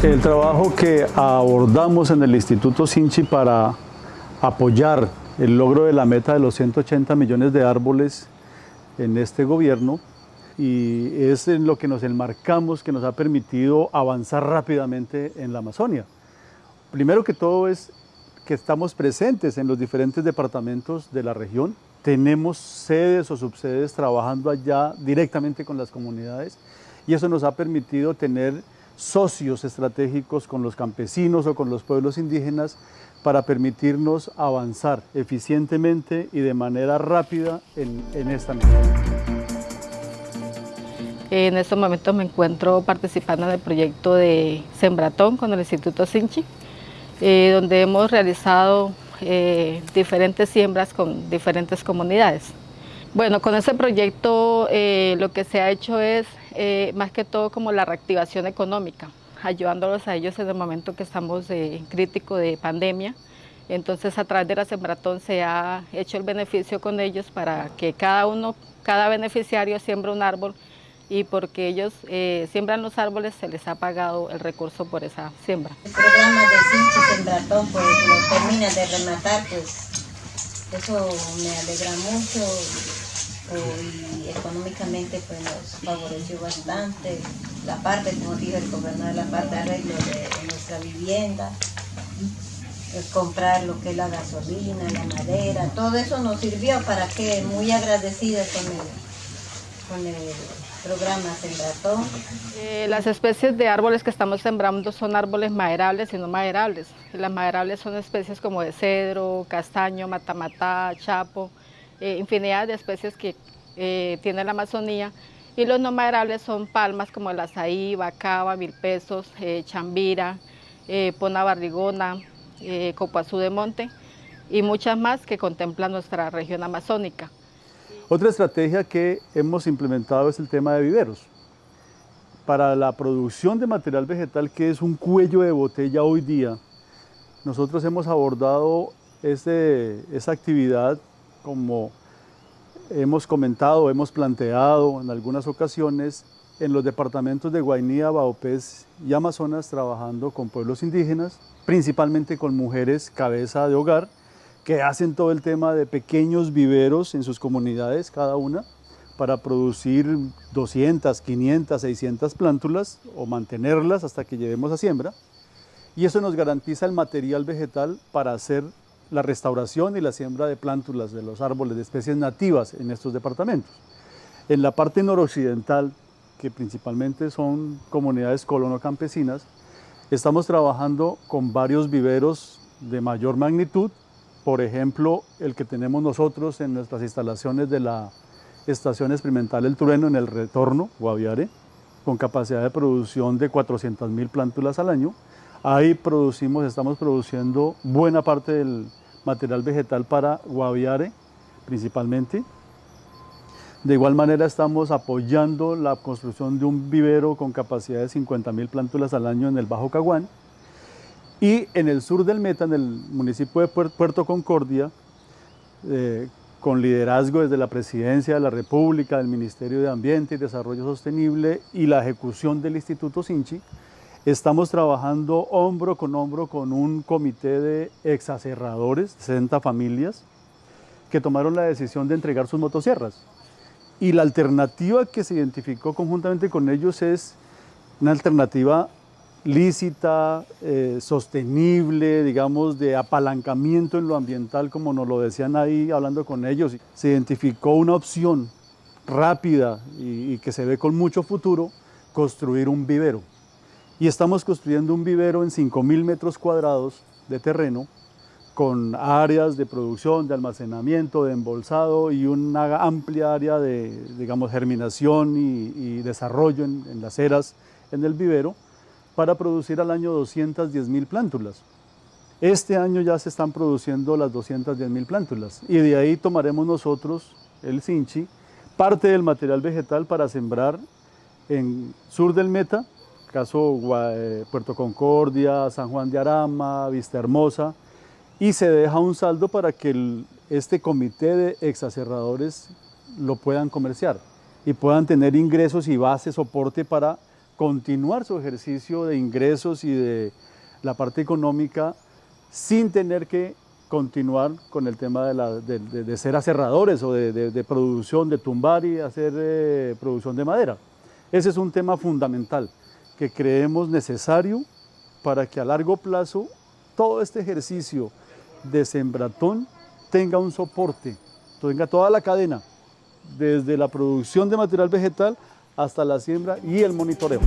El trabajo que abordamos en el Instituto Sinchi para apoyar el logro de la meta de los 180 millones de árboles en este gobierno y es en lo que nos enmarcamos que nos ha permitido avanzar rápidamente en la Amazonia. Primero que todo es que estamos presentes en los diferentes departamentos de la región, tenemos sedes o subsedes trabajando allá directamente con las comunidades y eso nos ha permitido tener socios estratégicos con los campesinos o con los pueblos indígenas para permitirnos avanzar eficientemente y de manera rápida en, en esta misión. En estos momentos me encuentro participando en el proyecto de Sembratón con el Instituto Sinchi, eh, donde hemos realizado eh, diferentes siembras con diferentes comunidades. Bueno, con ese proyecto eh, lo que se ha hecho es más que todo como la reactivación económica ayudándolos a ellos en el momento que estamos eh, crítico de pandemia. Entonces a través de la Sembratón se ha hecho el beneficio con ellos para que cada uno, cada beneficiario siembra un árbol y porque ellos eh, siembran los árboles se les ha pagado el recurso por esa siembra. El programa de Sinchi Sembratón pues lo termina de rematar, pues eso me alegra mucho y económicamente pues nos favoreció bastante la parte, como dijo el gobernador, la parte de arreglo de, nuestra vivienda, comprar lo que es la gasolina, la madera, todo eso nos sirvió para que muy agradecidas con el, con el programa Sembratón. Eh, las especies de árboles que estamos sembrando son árboles maderables y no maderables. Las maderables son especies como de cedro, castaño, matamatá, chapo, eh, infinidad de especies que eh, tiene la Amazonía y los no maderables son palmas como el azaí, bacaba, mil pesos, eh, chambira, pona barrigona, copuazú de monte y muchas más que contemplan nuestra región amazónica. Otra estrategia que hemos implementado es el tema de viveros. Para la producción de material vegetal, que es un cuello de botella hoy día, nosotros hemos abordado esa actividad como hemos comentado, hemos planteado en algunas ocasiones en los departamentos de Guainía, Baopés y Amazonas trabajando con pueblos indígenas, principalmente con mujeres cabeza de hogar, que hacen todo el tema de pequeños viveros en sus comunidades, cada una, para producir 200, 500, 600 plántulas o mantenerlas hasta que llevemos a siembra. Y eso nos garantiza el material vegetal para hacer la restauración y la siembra de plántulas de los árboles de especies nativas en estos departamentos. En la parte noroccidental, que principalmente son comunidades colono-campesinas, estamos trabajando con varios viveros de mayor magnitud, por ejemplo, el que tenemos nosotros en nuestras instalaciones de la Estación Experimental El Trueno en el Retorno, Guaviare, con capacidad de producción de 400.000 plántulas al año. Ahí producimos, estamos produciendo buena parte del material vegetal para Guaviare principalmente. De igual manera estamos apoyando la construcción de un vivero con capacidad de 50.000 plántulas al año en el Bajo Caguán. Y en el sur del Meta, en el municipio de Puerto Concordia, eh, con liderazgo desde la Presidencia de la República, del Ministerio de Ambiente y Desarrollo Sostenible y la ejecución del Instituto Sinchi, Estamos trabajando hombro con hombro con un comité de exacerradores, 60 familias, que tomaron la decisión de entregar sus motosierras. Y la alternativa que se identificó conjuntamente con ellos es una alternativa lícita, eh, sostenible, digamos, de apalancamiento en lo ambiental, como nos lo decían ahí hablando con ellos. Se identificó una opción rápida y que se ve con mucho futuro, construir un vivero y estamos construyendo un vivero en 5.000 metros cuadrados de terreno con áreas de producción, de almacenamiento, de embolsado y una amplia área de digamos, germinación y, desarrollo en, las eras en el vivero para producir al año 210.000 plántulas. Este año ya se están produciendo las 210.000 plántulas y de ahí tomaremos nosotros, el Sinchi, parte del material vegetal para sembrar en sur del Meta caso eh, Puerto Concordia, San Juan de Arama, Vista Hermosa, y se deja un saldo para que este comité de exacerradores lo puedan comerciar y puedan tener ingresos y base, soporte para continuar su ejercicio de ingresos y de la parte económica sin tener que continuar con el tema de, ser aserradores o de, producción, de tumbar y hacer eh, producción de madera. Ese es un tema fundamental que creemos necesario para que a largo plazo todo este ejercicio de sembratón tenga un soporte, tenga toda la cadena, desde la producción de material vegetal hasta la siembra y el monitoreo.